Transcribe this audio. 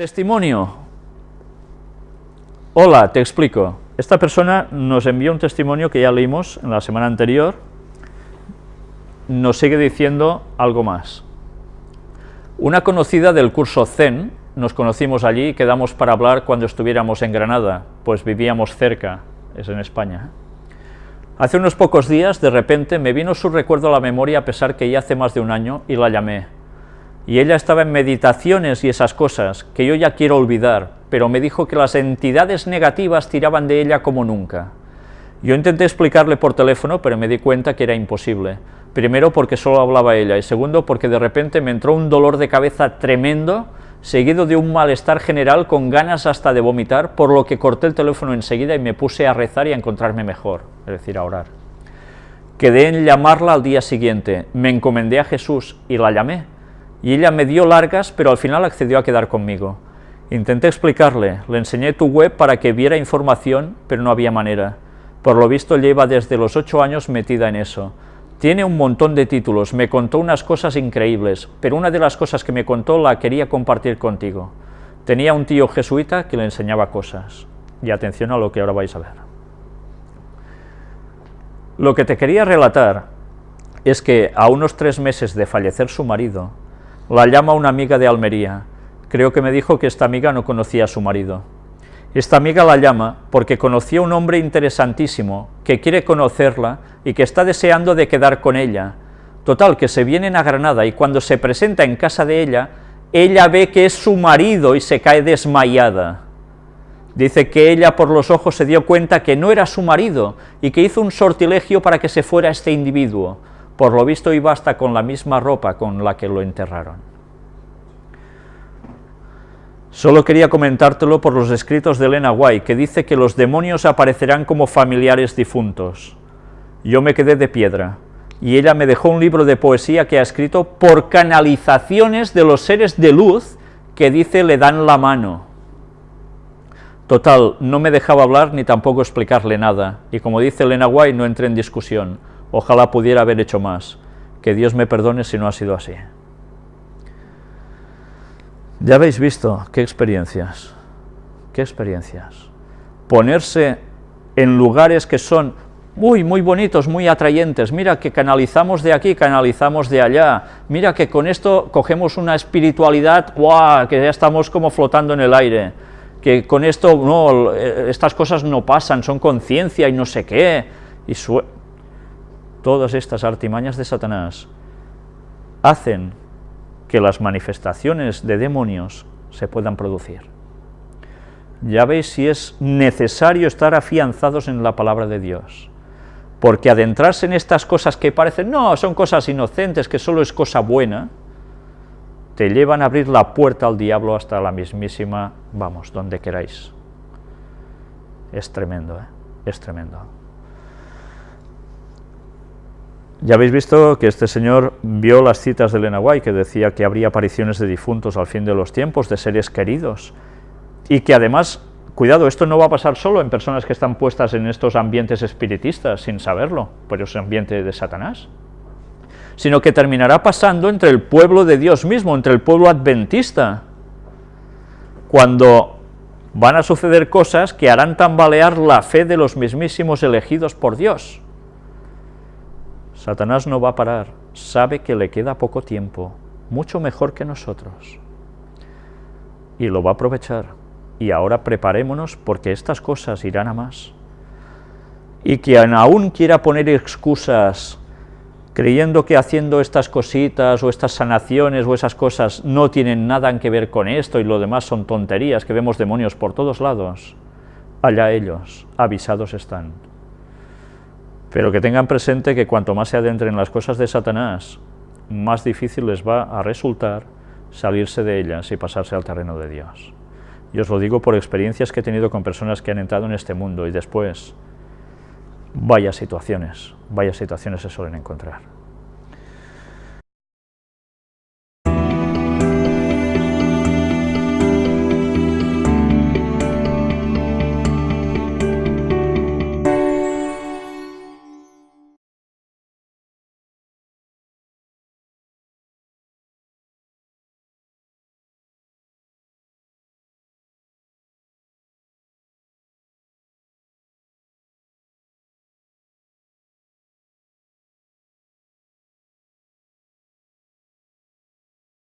Testimonio. Hola, te explico. Esta persona nos envió un testimonio que ya leímos en la semana anterior, nos sigue diciendo algo más. Una conocida del curso Zen, nos conocimos allí y quedamos para hablar cuando estuviéramos en Granada, pues vivíamos cerca, es en España. Hace unos pocos días, de repente, me vino su recuerdo a la memoria a pesar que ya hace más de un año y la llamé y ella estaba en meditaciones y esas cosas, que yo ya quiero olvidar, pero me dijo que las entidades negativas tiraban de ella como nunca. Yo intenté explicarle por teléfono, pero me di cuenta que era imposible. Primero porque solo hablaba ella, y segundo porque de repente me entró un dolor de cabeza tremendo, seguido de un malestar general con ganas hasta de vomitar, por lo que corté el teléfono enseguida y me puse a rezar y a encontrarme mejor, es decir, a orar. Quedé en llamarla al día siguiente, me encomendé a Jesús y la llamé, y ella me dio largas, pero al final accedió a quedar conmigo. Intenté explicarle, le enseñé tu web para que viera información, pero no había manera. Por lo visto lleva desde los ocho años metida en eso. Tiene un montón de títulos, me contó unas cosas increíbles, pero una de las cosas que me contó la quería compartir contigo. Tenía un tío jesuita que le enseñaba cosas. Y atención a lo que ahora vais a ver. Lo que te quería relatar es que a unos tres meses de fallecer su marido, la llama una amiga de Almería. Creo que me dijo que esta amiga no conocía a su marido. Esta amiga la llama porque conocía a un hombre interesantísimo, que quiere conocerla y que está deseando de quedar con ella. Total, que se vienen a Granada y cuando se presenta en casa de ella, ella ve que es su marido y se cae desmayada. Dice que ella por los ojos se dio cuenta que no era su marido y que hizo un sortilegio para que se fuera este individuo. Por lo visto iba hasta con la misma ropa con la que lo enterraron. Solo quería comentártelo por los escritos de Elena White, que dice que los demonios aparecerán como familiares difuntos. Yo me quedé de piedra, y ella me dejó un libro de poesía que ha escrito por canalizaciones de los seres de luz que dice le dan la mano. Total, no me dejaba hablar ni tampoco explicarle nada, y como dice Elena White, no entré en discusión. Ojalá pudiera haber hecho más. Que Dios me perdone si no ha sido así. Ya habéis visto qué experiencias, qué experiencias. Ponerse en lugares que son muy, muy bonitos, muy atrayentes, mira que canalizamos de aquí, canalizamos de allá, mira que con esto cogemos una espiritualidad, ¡guau!, que ya estamos como flotando en el aire, que con esto, no, eh, estas cosas no pasan, son conciencia y no sé qué, y todas estas artimañas de Satanás hacen que las manifestaciones de demonios se puedan producir. Ya veis si es necesario estar afianzados en la palabra de Dios, porque adentrarse en estas cosas que parecen, no, son cosas inocentes, que solo es cosa buena, te llevan a abrir la puerta al diablo hasta la mismísima, vamos, donde queráis. Es tremendo, ¿eh? es tremendo. Ya habéis visto que este señor vio las citas de Elena White, que decía que habría apariciones de difuntos al fin de los tiempos, de seres queridos, y que además, cuidado, esto no va a pasar solo en personas que están puestas en estos ambientes espiritistas, sin saberlo, por ese ambiente de Satanás, sino que terminará pasando entre el pueblo de Dios mismo, entre el pueblo adventista, cuando van a suceder cosas que harán tambalear la fe de los mismísimos elegidos por Dios. Satanás no va a parar, sabe que le queda poco tiempo, mucho mejor que nosotros, y lo va a aprovechar. Y ahora preparémonos porque estas cosas irán a más. Y quien aún quiera poner excusas creyendo que haciendo estas cositas o estas sanaciones o esas cosas no tienen nada que ver con esto y lo demás son tonterías, que vemos demonios por todos lados, allá ellos, avisados están. Pero que tengan presente que cuanto más se adentren en las cosas de Satanás, más difícil les va a resultar salirse de ellas y pasarse al terreno de Dios. Y os lo digo por experiencias que he tenido con personas que han entrado en este mundo y después, vaya situaciones, vaya situaciones se suelen encontrar.